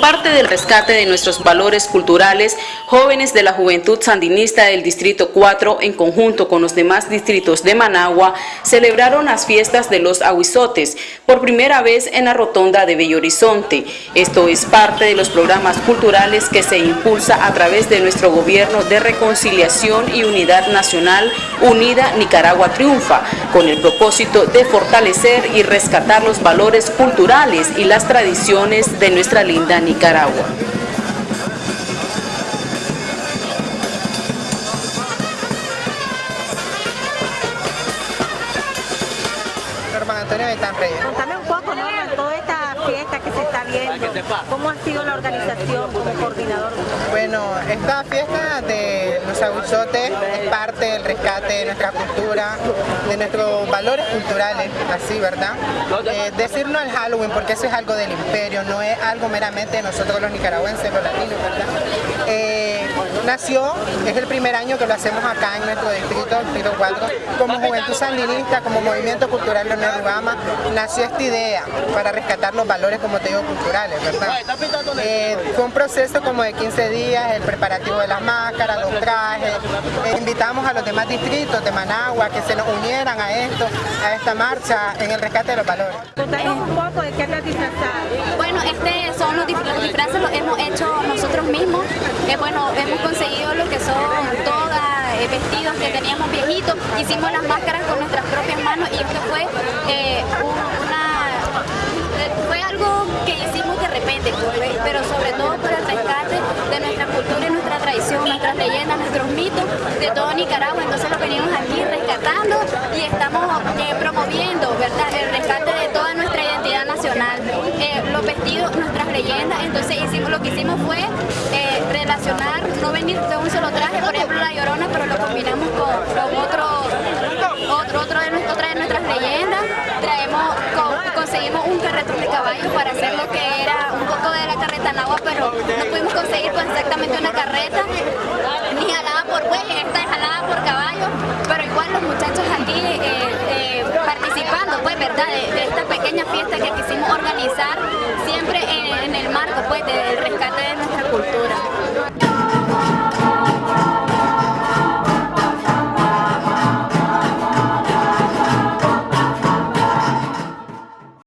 Parte del rescate de nuestros valores culturales, jóvenes de la Juventud Sandinista del Distrito 4, en conjunto con los demás distritos de Managua, celebraron las fiestas de los aguizotes, por primera vez en la rotonda de Bello Horizonte. Esto es parte de los programas culturales que se impulsa a través de nuestro gobierno de reconciliación y unidad nacional Unida Nicaragua Triunfa, con el propósito de fortalecer y rescatar los valores culturales y las tradiciones de nuestra línea Nicaragua. Contame un poco, ¿no? Toda esta fiesta que se está viendo, ¿cómo ha sido la organización como coordinador? Bueno, esta fiesta de los aguizotes es parte del rescate de nuestra cultura, de nuestros valores culturales, así, ¿verdad? Eh, decirnos el Halloween, porque eso es algo del imperio, no es algo meramente de nosotros los nicaragüenses, los latinos, ¿verdad? Nació, es el primer año que lo hacemos acá en nuestro distrito, el distrito 4, como Juventud Sandinista, como Movimiento Cultural Leonel Rubama, nació esta idea para rescatar los valores, como te digo, culturales, ¿verdad? Eh, fue un proceso como de 15 días, el preparativo de las máscaras, los trajes, eh, invitamos a los demás distritos de Managua que se nos unieran a esto, a esta marcha en el rescate de los valores. Contanos un poco de qué es disfrazado. Son los, disfraces, los hemos hecho nosotros mismos, eh, bueno, hemos conseguido lo que son todas vestidos que teníamos viejitos, hicimos las máscaras con nuestras propias manos y esto fue fue algo que hicimos de repente, pero sobre todo por el rescate de nuestra cultura y nuestra tradición, nuestras leyendas, nuestros mitos de todo Nicaragua. Entonces lo venimos aquí rescatando y estamos eh, promoviendo ¿verdad? el rescate de toda nuestra identidad nacional. Eh, los vestidos, nuestras leyendas, entonces hicimos lo que hicimos fue eh, relacionar, no venir de un solo traje, por ejemplo la llorona, pero lo combinamos con, otro, otro, otro de, otra de nuestras leyendas, traemos, conseguimos un carretón de caballo para hacer lo que era un poco de la carreta en agua, pero no pudimos conseguir pues, exactamente una carreta, ni jalada por buey, esta es jalada por caballo, pero igual los muchachos aquí eh, participando, pues, ¿verdad?, pequeña fiesta que quisimos organizar siempre en, el marco pues, del rescate